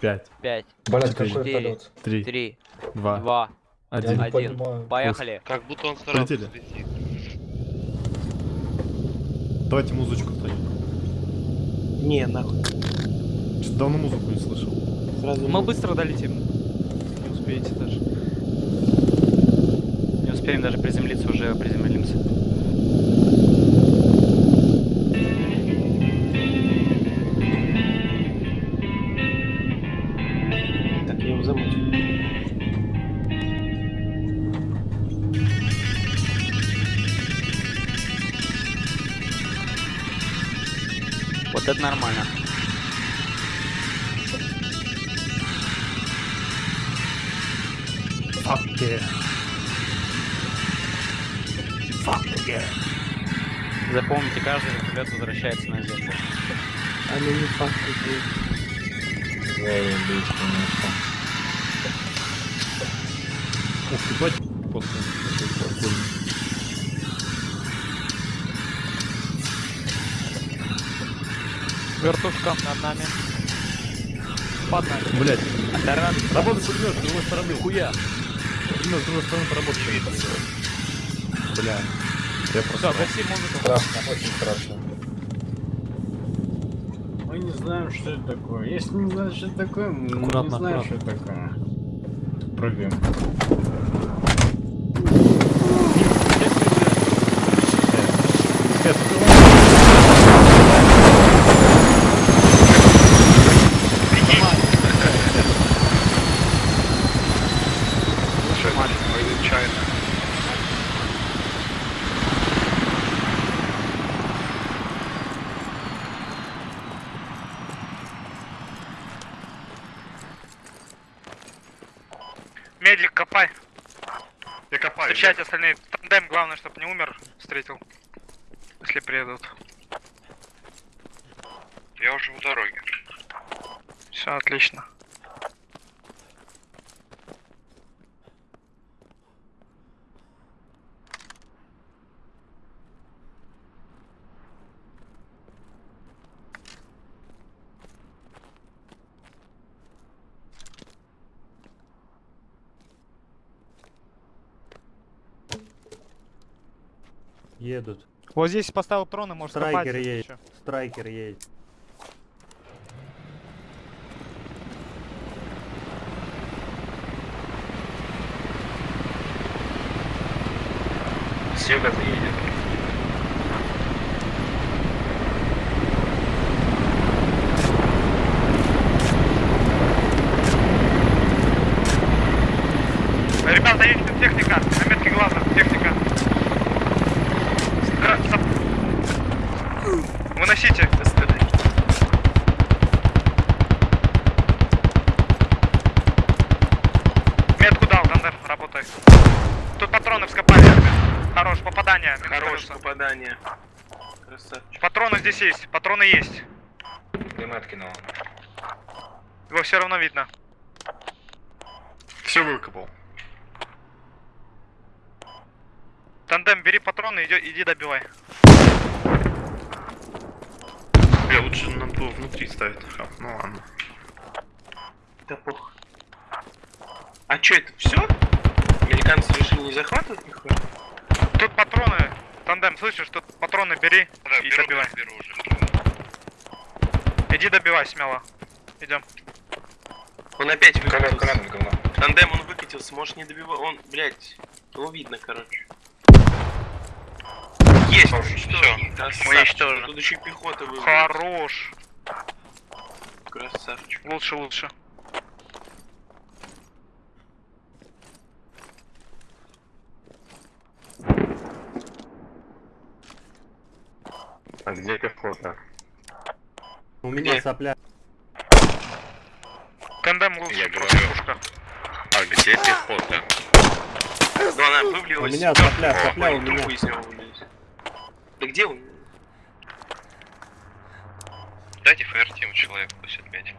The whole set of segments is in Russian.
Пять, Пять, Блять, какой полет. три, три, два, два, один. Один. поехали. Как будто он старался Полетели. Давайте музычку кто-нибудь. Не, нахуй. Что-то давно музыку не слышал. Сразу Мы быстро долетим. Не успеете даже. Не успеем даже приземлиться, уже приземлимся. Пулемет с другой стороны, хуя. Пулемет с другой стороны поработает. Бля. Я просто... гаси музыку. Страшно, очень страшно. Мы не знаем, что это такое. Если не знаешь, что это такое, мы Аккуратно, не знаем, аккуратно. что это такое. Прыгаем. Слушай, мы нечаянно. Медик, копай. Я копаю. Встречайте остальные. Тандем, главное, чтобы не умер. Встретил. Если приедут. Я уже у дороги. Все, отлично. Едут. Вот здесь поставил трон и может копать. Страйкер если едет. чё. Страйкер едет. С юга едет. Ребята, есть тут техника. На метке глаза. Техника. Стра- сап- Выносите. Метку дал, Тандем, работай. Тут патроны вскопали. Хорош, попадание. Хорош Минус попадание. Красавчик. Патроны здесь есть, патроны есть. Дымет кинул. Его все равно видно. Все выкопал. Тандем, бери патроны, иди, иди добивай. Я лучше надо было внутри ставить. Ха, Ну ладно. Да пох. А чё это все? Американцы решили не захватывать нихуя? Тут патроны. Тандем, слышишь, тут патроны бери Да, и беру, добивай. беру уже. Иди добивай смело. Идем. Он опять выкатился. говно. Тандем он выкатился, может не добивать. Он, блядь, его видно, короче. Есть! Всё. Красавчик. уничтожены. Тут еще и пехота выбралась. Хорош. Красавчик. Лучше, лучше. Где пехота? У меня Где? сопля. Тандем лучше. Я говорю. пушка. А где пехота? Ну она вывалилась. У меня сопля, сопля у меня. Да где он? Дайте ФРТ человеку пусть отметим.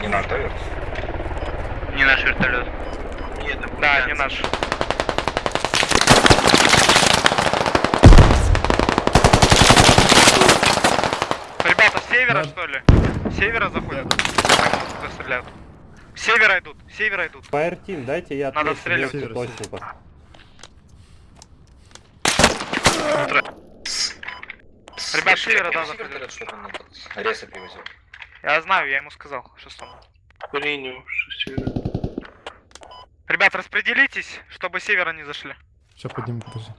Не надо, верт. Не наш вертолет. Нет, это Да, не наш. Севера, Да. что ли? С Севера заходят? Куда стреляют? С Севера идут, с севера идут. Fire Team, дайте я Надо отстреливать. точно. Ребят, с севера, да, заходят. привозил. Я знаю, я ему сказал, шестому. Принял, севера. Ребят, распределитесь, чтобы с севера не зашли. Сейчас подниму, подожди.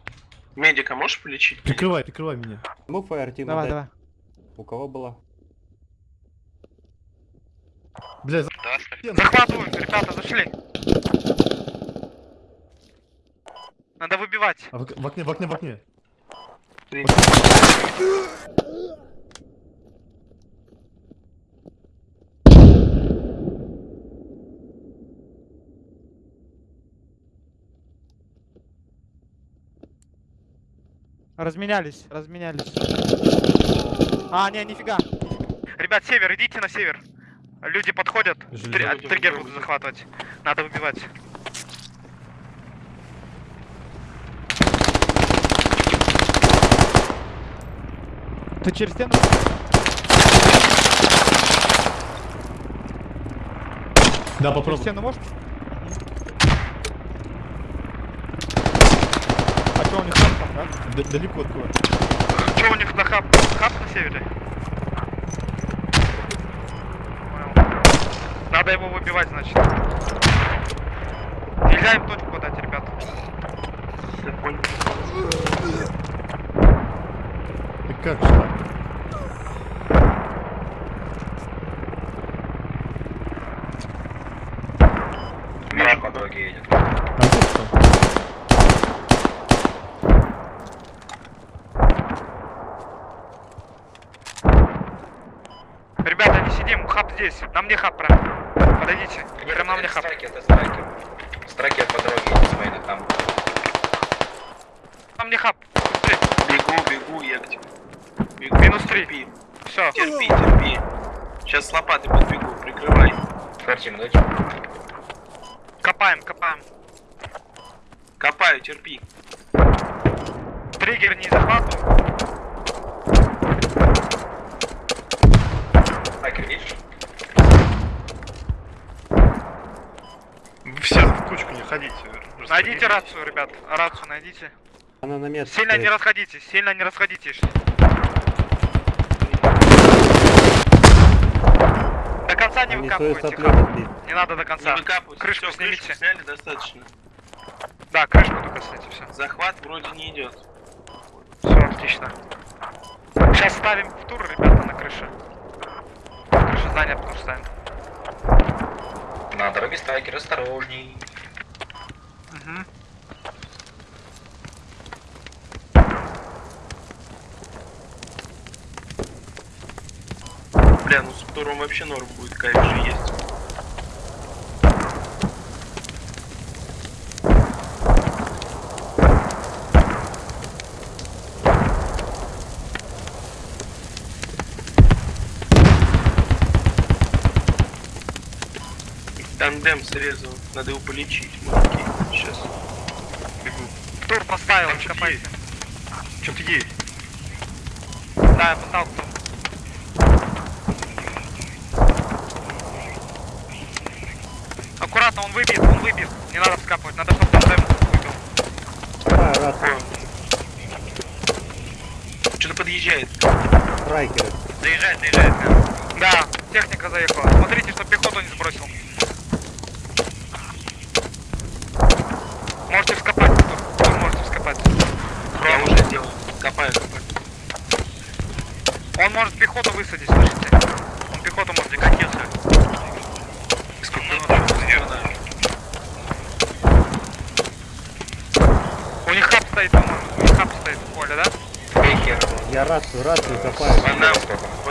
Медика можешь полечить? Прикрывай, прикрывай меня. Fire Team Давай, давай. У кого была? Бля, за... Захватывают, ребята, зашли. Надо выбивать. А в, в окне, в окне, в окне. Разменялись, разменялись. А, не, нифига. Ребят, север, идите на север. Люди подходят. Три- а, триггер будут захватывать. Надо выбивать. Ты через стену? Да, Через попробуй. стену можешь? А что у них там, там, да? Д- далеко открой. Что у них на хаб? Хаб на севере? Надо его выбивать, значит. Нельзя им точку дать, ребят. Я понял. Ты как же так? Вижу, по дороге едет. А ты что? Ребята, не сидим, хаб здесь. На мне хаб. Подойдите. Нет, Прям на это мне хаб. страйкер, это страйкер. Страйкер по дороге с мейна там. На мне хаб. Быстрее. Бегу, бегу, я к тебе. Бегу. Минус три. Все. терпи, терпи. Сейчас с лопатой подбегу, прикрывай. Фертим, дайте. Копаем, копаем. Копаю, терпи. Триггер не захватываю. Страйкер, видишь? Вы все не ходите. Найдите рацию, ребят. Рацию найдите. Она на метр. Сильно не расходитесь, сильно не расходитесь. До конца не Они выкапывайте. Не надо до Не конца. выкапывайся. Крышку Всё, снимите. крышку сняли достаточно. Да, крышку только сняйте, все. Захват вроде не идет. Все, отлично. Сейчас ставим в тур, ребята, на крыше. Крыша занята, тур ставим. На дороге страйкер, осторожней. Угу. Бля, ну с туром вообще норм будет, кайф же есть. Тандем срезал, надо его полечить, мужики. Сейчас. Бегу. Тур поставил, Там что-то. Что-то есть. Да, я поставил тур. Аккуратно, он выбит, он выбит. Не надо вскапывать, надо, чтобы тандем выбил. А, рация. Что-то подъезжает. Страйкеры. Заезжает, заезжает. Да, техника заехала. Смотрите, чтобы пехоту не сбросил. Можете вскопать, тур, тур можете вскопать. Я уже сделал. Копаю, копаю. Он может пехоту высадить, слышите? Он пехоту может декатился. У них хаб стоит, по-моему. У них хаб стоит в поле, да? Я рацию, рацию копаю.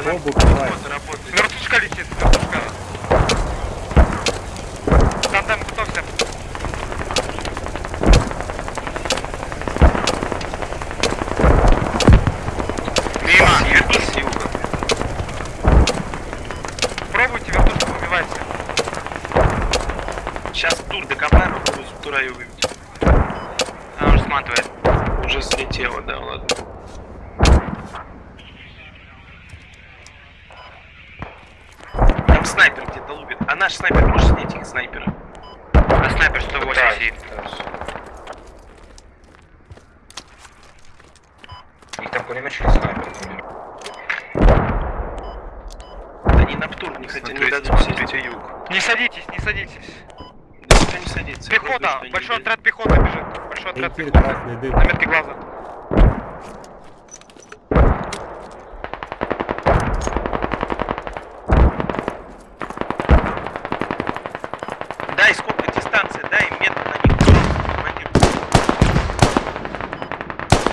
Нам Оба копаю. Вертушка летит, вертушка. раю выбить. Она уже сматывает. Уже слетела, да, ладно. Там снайпер где-то лупит. А наш снайпер может снять их снайпера? А снайпер 108 да. сидит. Пехота, большой отряд пехоты бежит. Большой отряд пехоты. На метке глаза. Дай сколько дистанция, дай метр на них. Командир.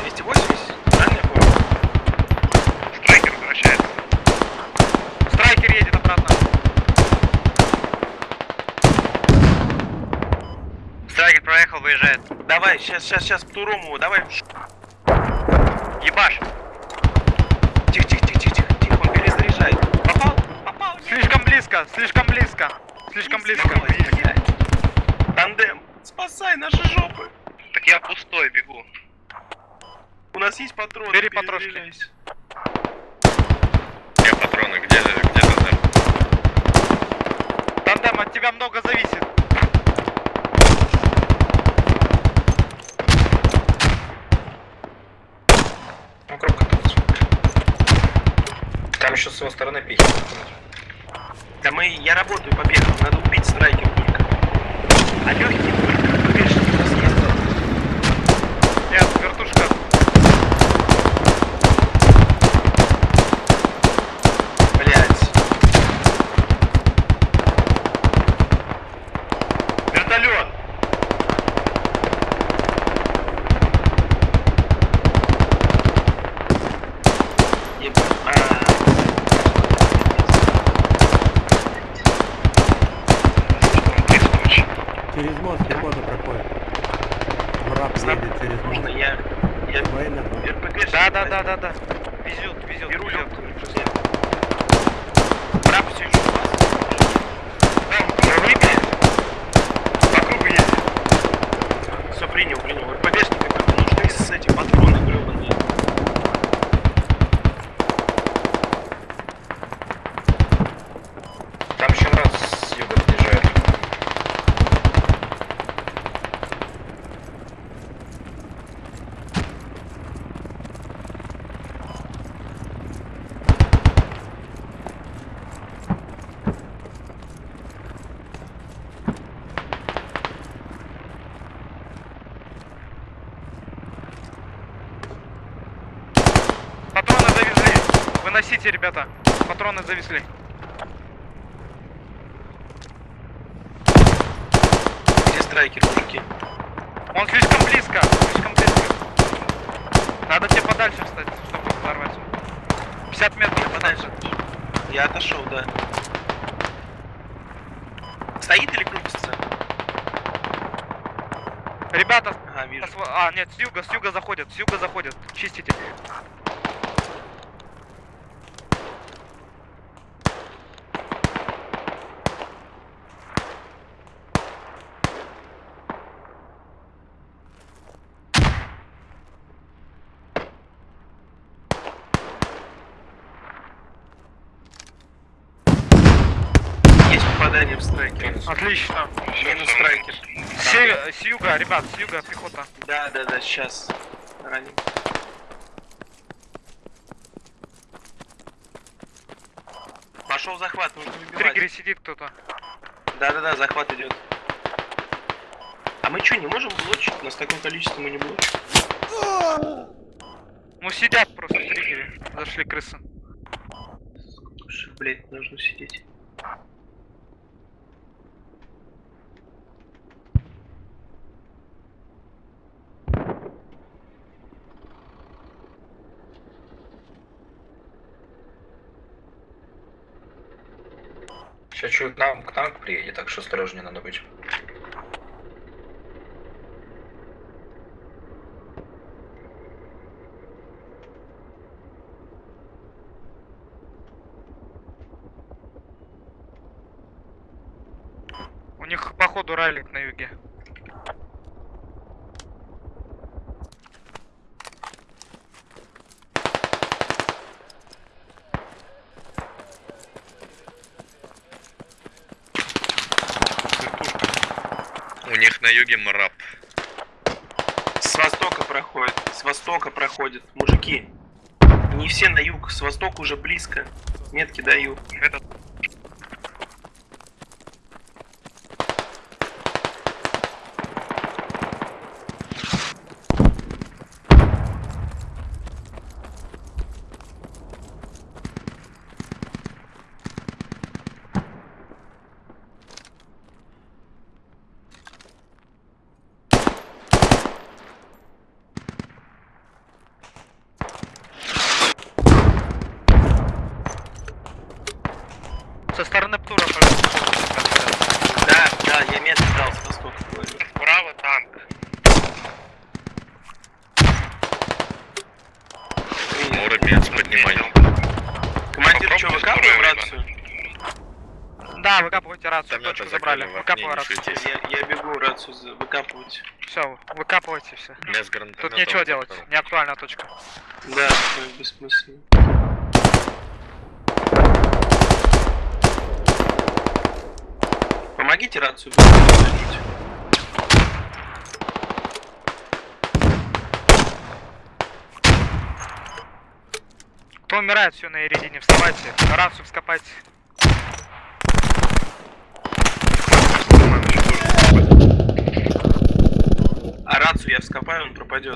280? Правильно я понял? Страйкер возвращается. Страйкер едет обратно. Страйкер проехал, выезжает. Давай, сейчас, сейчас, сейчас, Птуром его, давай. Ебаш. Тихо, тихо, тихо, тихо, тихо, тихо, он перезаряжает. Попал? Попал? Нет. Слишком близко, слишком близко. Слишком близко. Блядь. Тандем, спасай наши жопы. Так я пустой бегу. У нас есть патроны. Бери патрошки. перезаряжайся. Где патроны? Где, где тандем? Тандем, от тебя много зависит. Ну, кропка тут. Там еще с его стороны пихи. Да мы, я работаю по бегу, надо убить страйкер только. А легкие только, поверь, у нас есть. Нет, вертушка. Блять. Вертолет! Еб- а. Через мост пехота проходит. Мрак едет через Можно мост. я... Я... Военно. РПГ Да, да, да, да, да. Везет, везет, Беру везет. легкую, друзья. Брат, все еще у вас? Да, выбили. По кругу едет. Все, принял, принял. РПГшники только нужны с эти патроны гребаные. Там еще раз с юга подъезжает. Патроны завезли. Выносите, ребята. Патроны завезли. Где страйкер, мужики? Он слишком близко, слишком близко. Надо тебе подальше встать, чтобы взорвать. 50 метров подальше. Я отошел, да. Стоит или крутится? Ребята, Ага, вижу. а, нет, с юга, с юга заходят, с юга заходят. Чистите. Есть попадание в страйкер. Отлично. Минус страйкер. С, ю- с юга, ребят, с юга пехота. Да, да, да, сейчас. Раним. Пошел захват, нужно В выбивать. триггере сидит кто-то. Да, да, да, захват идет. А мы что, не можем блочить? У нас такое количество мы не блочим. Ну сидят просто в триггере. Зашли крысы. Блядь, нужно сидеть. Сейчас чуть нам, к нам приедет, так что осторожнее надо быть. У них походу райлик на юге. У них на юге мрап. С востока проходит, с востока проходит. Мужики, не все на юг, с востока уже близко. Метки даю. Это Со стороны Птура, пожалуйста. Да, да, я метки дал с востока. говорю. Справа танк. Муромец, поднимай. Командир, что, выкапываем рацию? Да, выкапывайте рацию, Там точку забрали. Выкапывай рацию. Я, я бегу рацию за- выкапывать. Все, выкапывайте все. Тут нечего делать, не актуальная точка. Да, бессмысленно. Помогите рацию. Кто умирает, все на Иридине, вставайте. Рацию вскопайте. А рацию я вскопаю, он пропадет.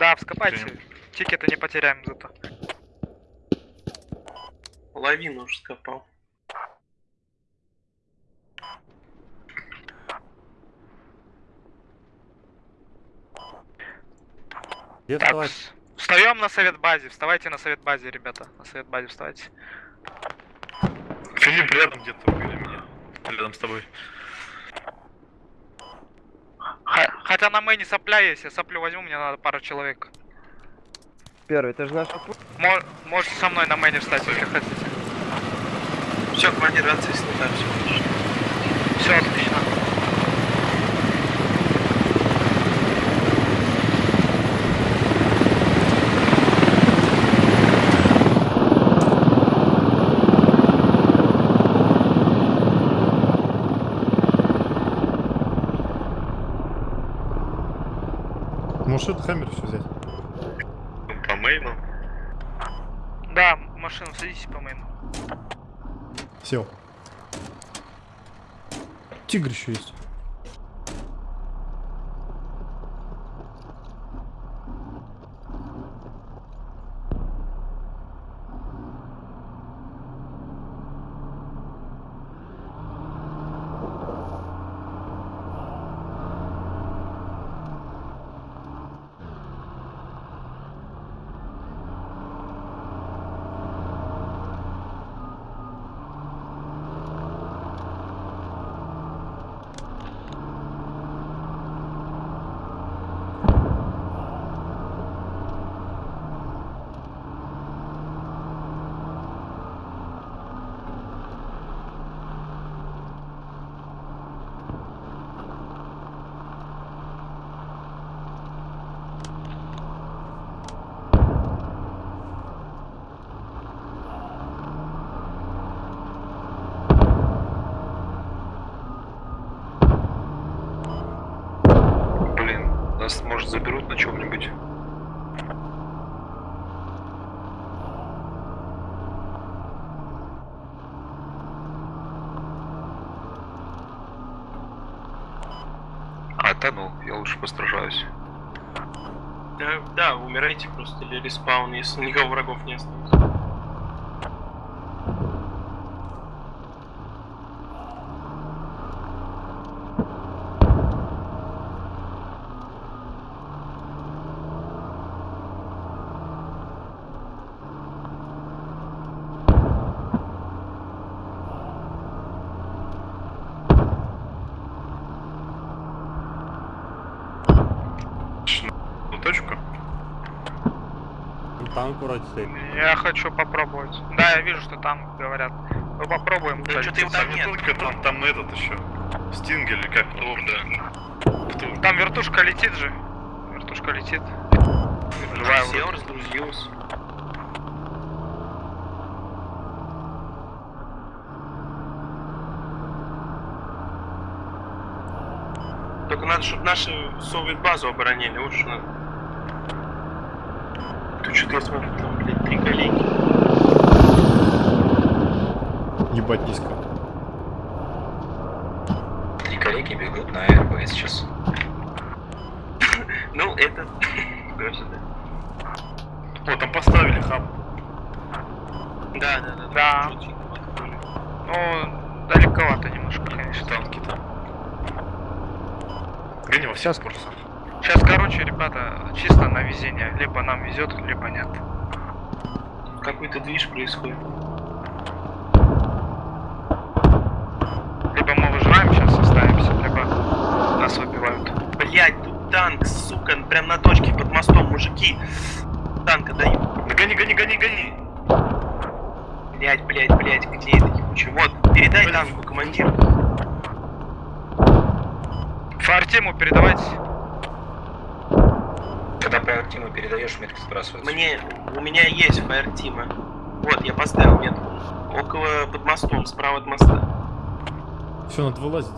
Да, вскопайте. Тикеты не потеряем зато. Половину уже скопал. Где Так, вставать? вс- встаем на совет базе. Вставайте на совет базе, ребята. На совет базе вставайте. Филипп рядом где-то убили меня. Рядом с тобой. Х- хотя на мэне сопля есть, я соплю возьму, мне надо пару человек. Первый, это же наш Мо- можете со мной на мэне встать, если хотите. Все, командир рации снята, все. Все отлично. Может, это Хаммер все взять? По мейну. Да, машину садитесь по мэну. Сел. Тигр еще есть. Блин, нас, может, заберут на чем-нибудь. А, да ну, я лучше постражаюсь. Да, да, умирайте просто или респаун, если никого врагов не осталось. Ну, точку. Ну, Танк вроде стоит. Я хочу попробовать. Да, я вижу, что там говорят. Мы попробуем. Да что ты его Там там не нет? только там, там этот еще. Стинг или как? Тур, да. Там вертушка летит же. Вертушка летит. Живая Сел, вроде. разгрузился. Только надо, чтобы наши совет базу оборонили, вот что надо. Тут что-то я смотрю, коллеги. Ебать низко. Три коллеги бегут на РБ сейчас. Ну, это... Вот, там поставили хаб. Да, да, да. Да. Ну, далековато немножко, конечно. Танки там. Гони во все скорости. Сейчас, короче, ребята, чисто на везение. Либо нам везет, либо нет. Какой-то движ происходит. Либо мы выживаем, сейчас останемся, либо нас выбивают. Блять, тут танк, сука, прям на точке под мостом, мужики. Танка дают. Да гони, гони, гони, гони. Блять, блять, блять, где это ебучий? Вот, передай танку, командир. Фартиму передавайте. По Артиму передаешь, сбрасываются. Мне, у меня есть фаертима. Вот, я поставил метку. Около под мостом, справа от моста. Все, надо вылазить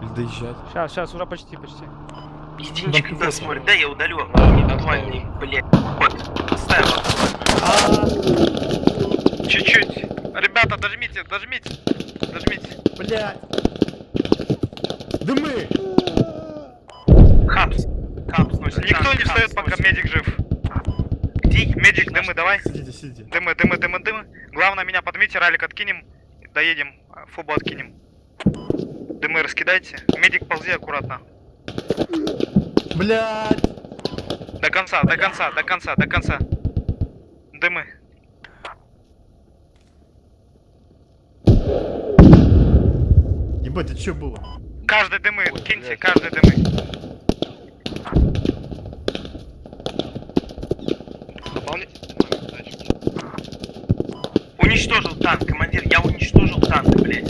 или доезжать. Сейчас, сейчас, уже почти, почти. Единичка Да, вот. смотрит. Да, я удалю. Актуальный, блять. Вот, поставил. Чуть-чуть. Ребята, дожмите, дожмите. Дожмите. Блять! Дымы! Никто не встает, пока медик жив. Где? Медик, дымы, давай. Сидите, сидите. Дымы, дымы, дымы, дымы. Главное, меня подмите, ралик откинем. Доедем, а, фубу откинем. Дымы раскидайте. Медик, ползи аккуратно. Блять! До конца, до конца, до конца, до конца. Дымы. Ебать, это что было? Каждый дымы, киньте, каждый дымы. Уничтожил танк, командир. Я уничтожил танк, блять.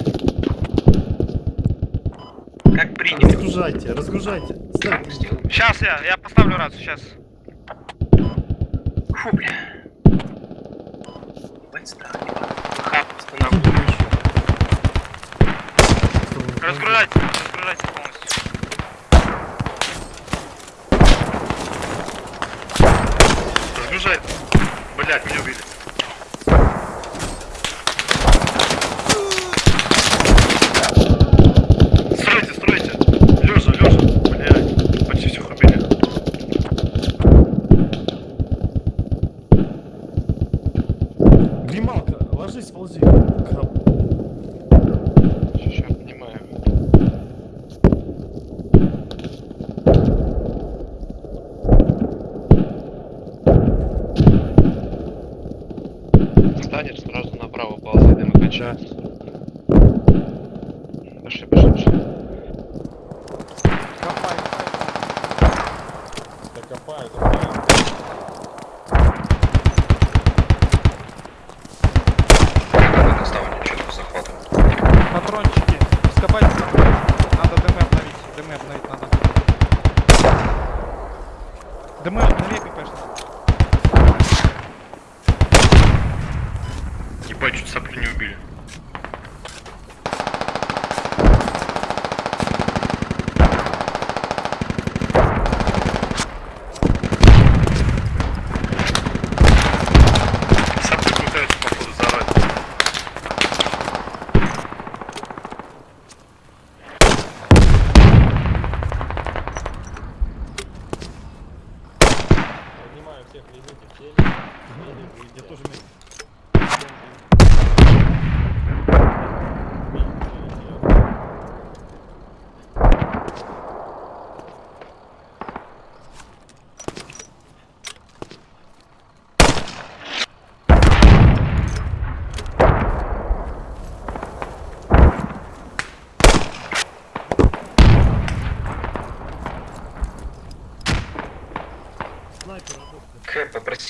Как приняли. Разгружайте, разгружайте. Сделал. Сейчас я, я поставлю рацию, сейчас. Фу, бля. Хап останавливай. Разгружайте, разгружайте полностью. Разгружай. Блять, меня убили.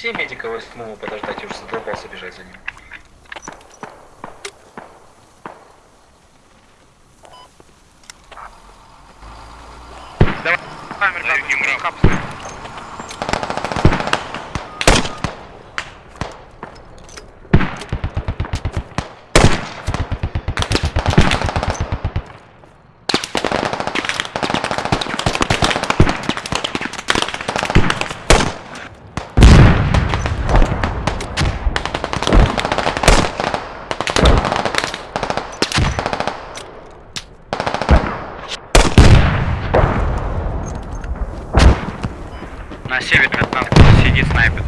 Попроси медика восьмого подождать, я уже задолбался бежать за ним. Давай, ребята, капсы. На севере от нас сидит снайпер.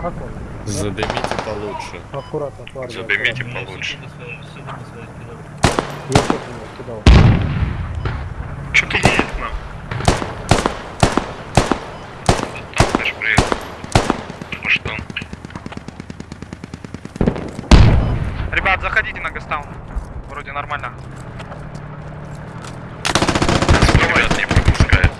Как он? Задымите получше. Аккуратно, парни. Задымите получше. Я тоже его кидал. Что ты едет нам? Там, конечно, приехал. Ну что? Ребят, заходите на гастаун. Вроде нормально. Ребят, не пропускает.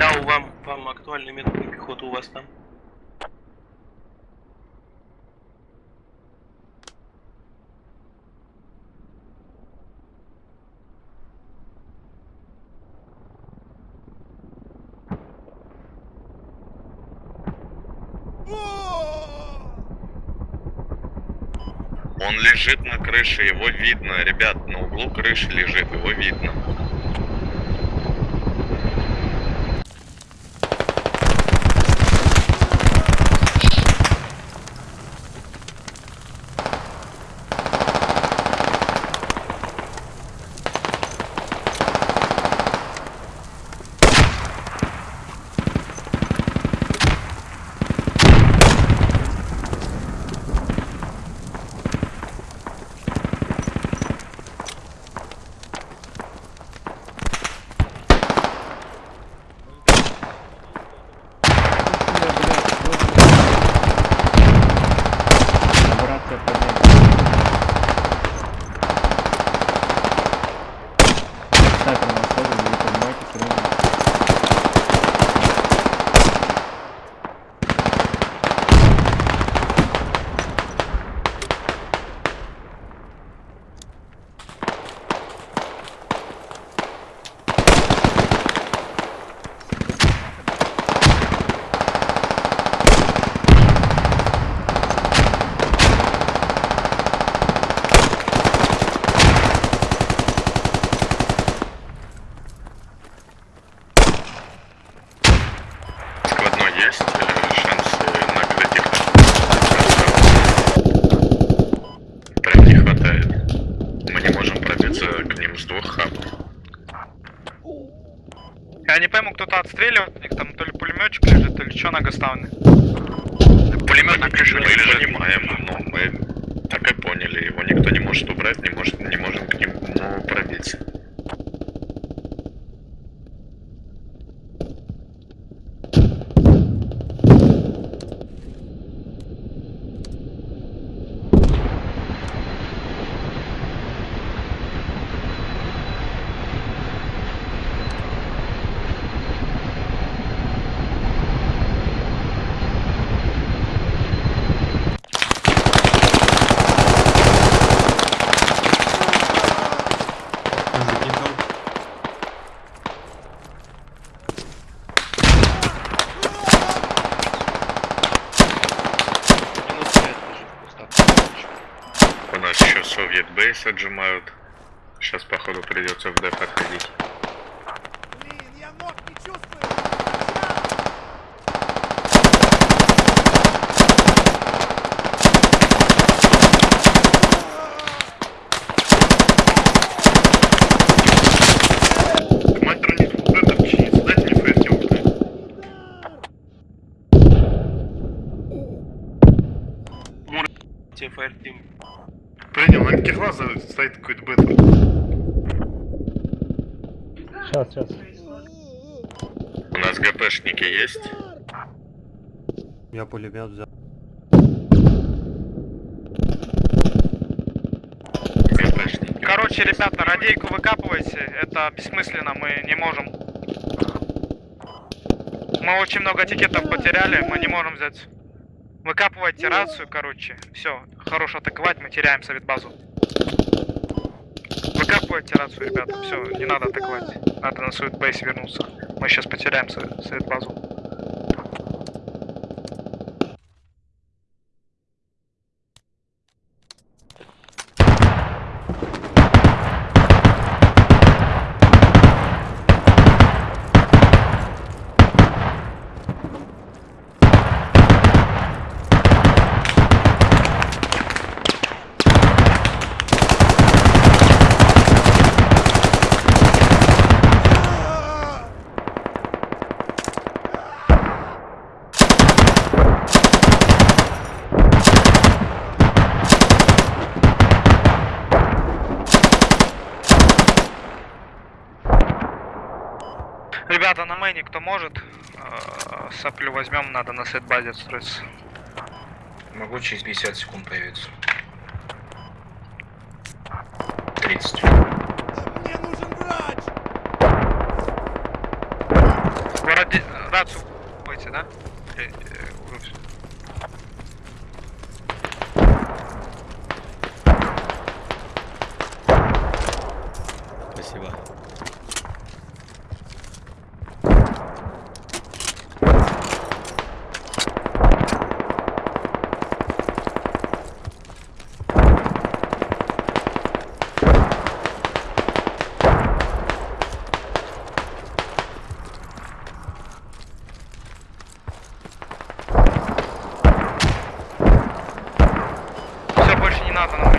Да, у вам, вам актуальный метод на пехоту у вас там. Он лежит на крыше, его видно. Ребят, на углу крыши лежит, его видно. Отжимают. Сейчас, походу, придется в Д подходить. Мастер, не это починить, дайте мне фейертим. Тебе фаертим. Принял, на Кихлаза стоит какой-то бета. Сейчас, сейчас. У нас ГПшники есть? Я пулемет взял. Короче, ребята, радейку выкапывайте, это бессмысленно, мы не можем. Мы очень много тикетов потеряли, мы не можем взять. Выкапывайте рацию, короче. Все, хорош атаковать, мы теряем совет базу. Выкапывайте рацию, ребята. Все, не надо атаковать. Надо на совет бейс вернуться. Мы сейчас потеряем совет, совет базу. Ребята, на мэне кто может, э, соплю возьмем, надо на сет базе отстроиться. Могу через 50 секунд появиться. 30. Вы ради... рацию будете, да? Надо на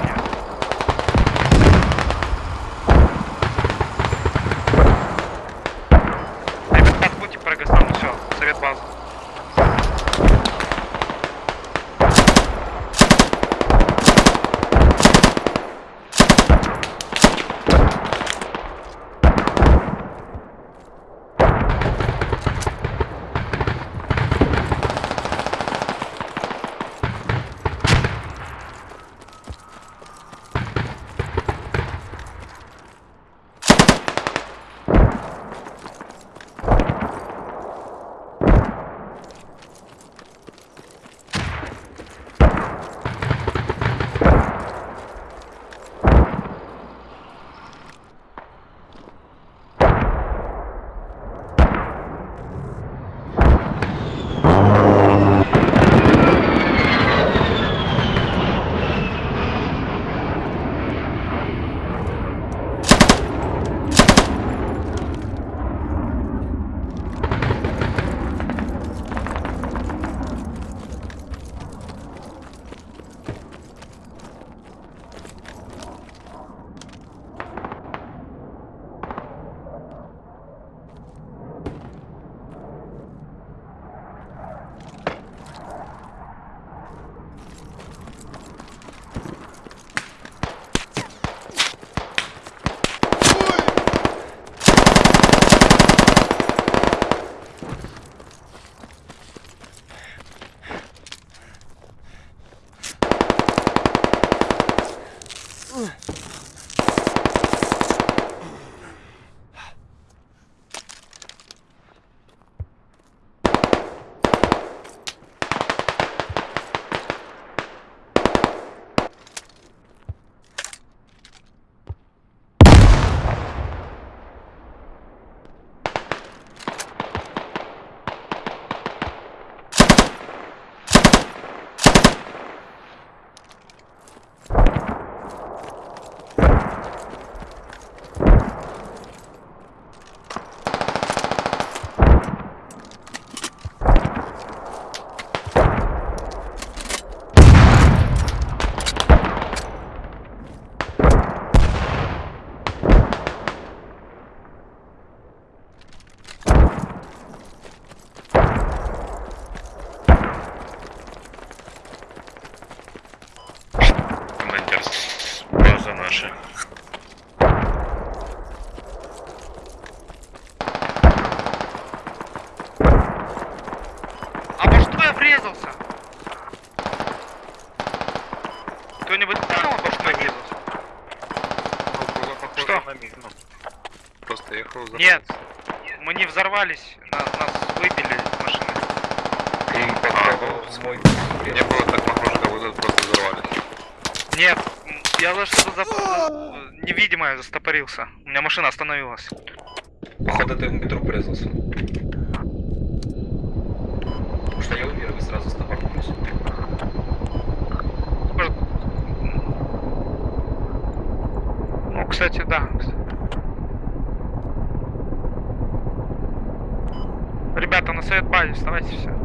Нет, мы не взорвались, нас, нас выбили машины. Им попал свой. Не а. было так похоже, как будто просто взорвались. Нет, я за что-то за... невидимое застопорился. У меня машина остановилась. Походу ты в метро врезался. стараюсь, старайся все.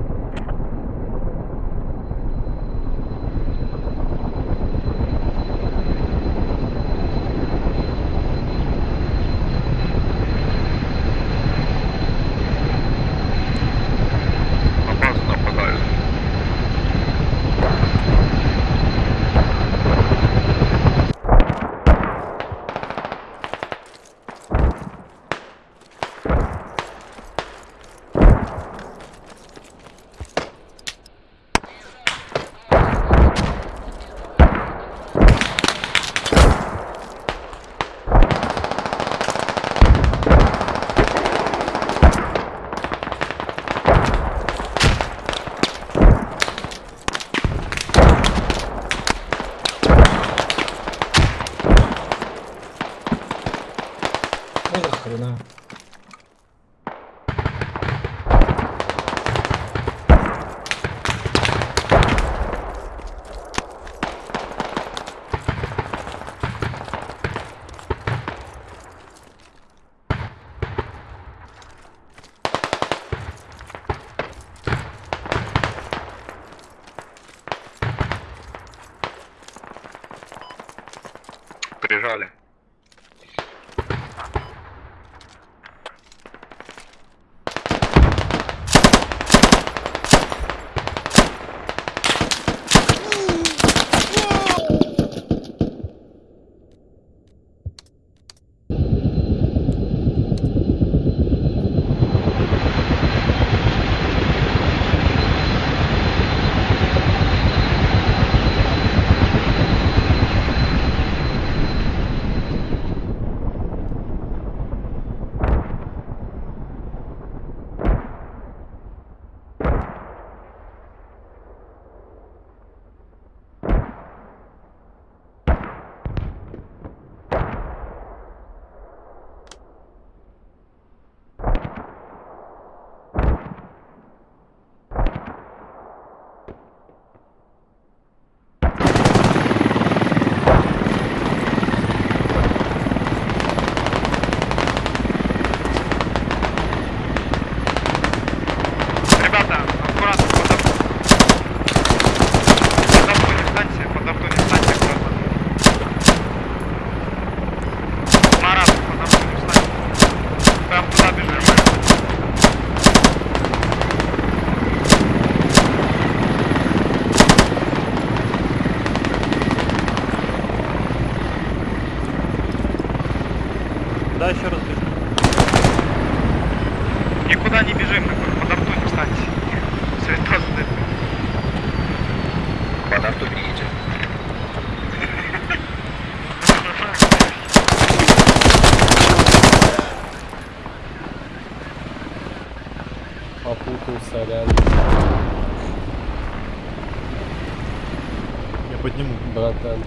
братан.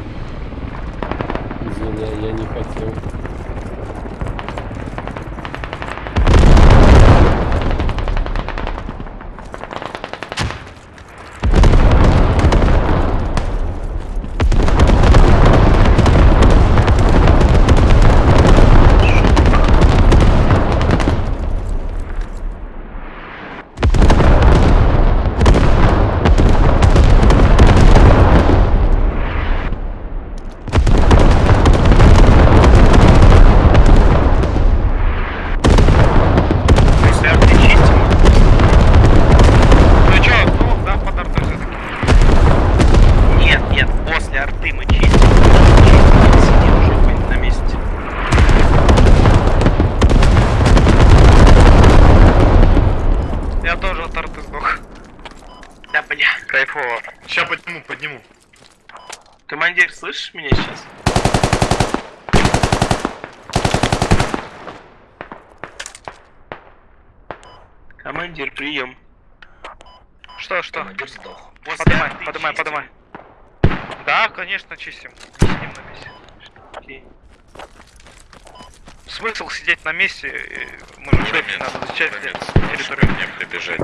извиняй, я не хотел. слышишь меня сейчас? Командир, прием. Что, что? Командир сдох. После подымай, подымай, чистим. подымай. Да, конечно, чистим. Сидим на месте. Окей. Смысл сидеть на месте? Мы же надо защищать территорию. Мне прибежать.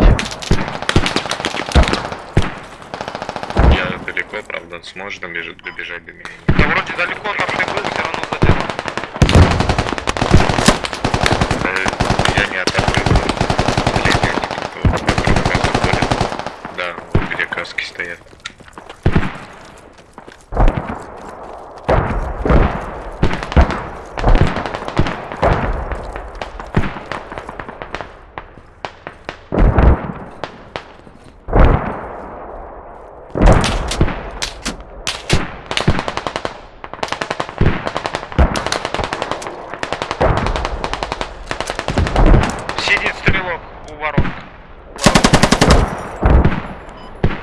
Я далеко, правда, сможешь добежать, добежать до меня? Да вроде далеко там ты был, все равно. Да, я не атакую. Или нет, кто вокруг вас ходит. Да, вот где каски стоят. Сидит стрелок у ворот. У ворот.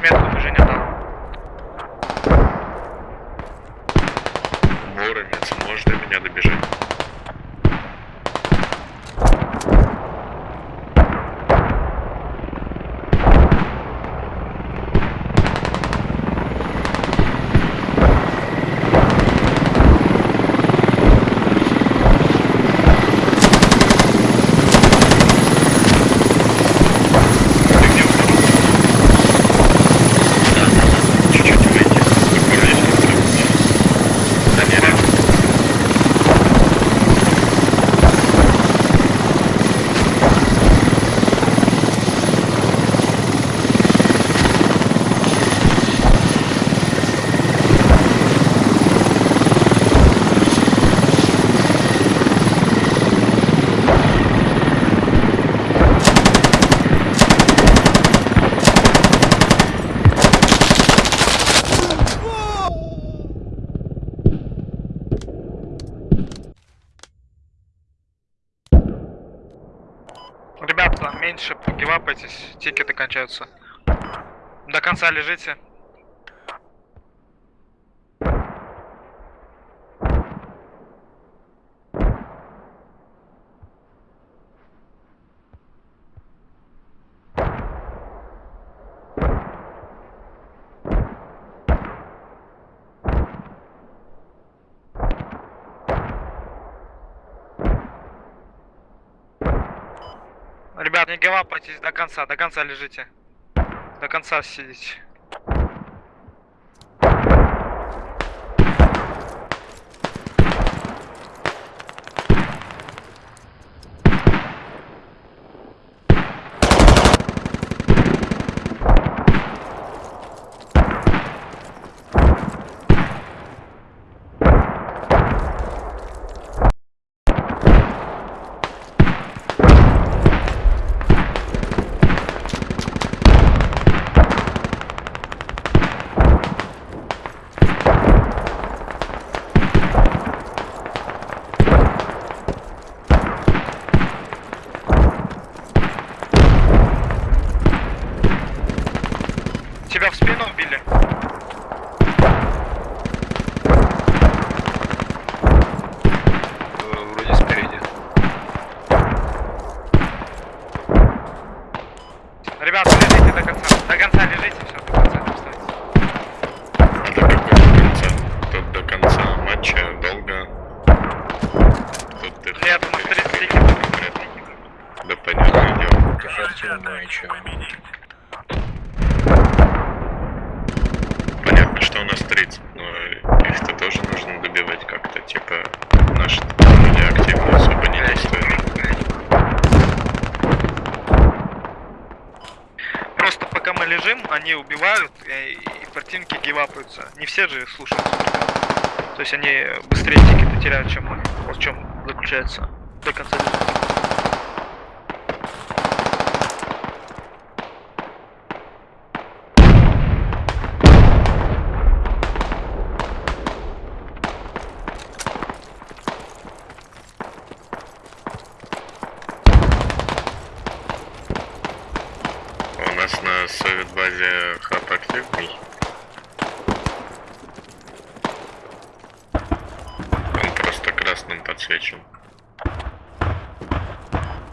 Метку движения дал. Воронец, можешь до меня добежать? Чуть-чуть выйти. Скоро есть контракт. Да, не Ребята, гивапайтесь, тикеты кончаются. До конца лежите. Гивапайтесь до конца, до конца лежите. До конца сидите. Тебя в спину убили? Вроде спереди. Ребята, лежите до конца. До конца лежите, все, до конца не вставайте. А до какого конца? Тут до конца матча долго. Тут ты Я думаю, 30 конкретно. Да понятное дело. Эффективно ничего. Понятно, что у нас 30, но их-то тоже нужно добивать как-то. Типа, наши люди активно особо не действуют. Просто пока мы лежим, они убивают, и, и противники гивапаются. Не все же слушаются. То есть они быстрее тикеты теряют, чем мы. Вот в чем заключается. лечим.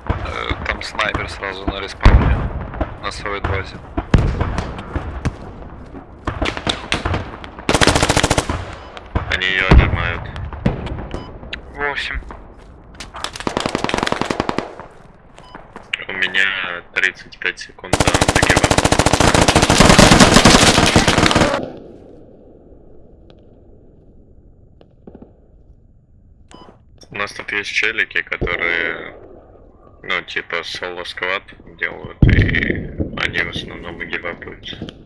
Э, там снайпер сразу на респауне, на своей базе. Они ее обнимают. Восемь. У меня 35 секунд да, нас тут есть челики, которые, ну, типа соло-сквад делают, и они в основном и гивапаются.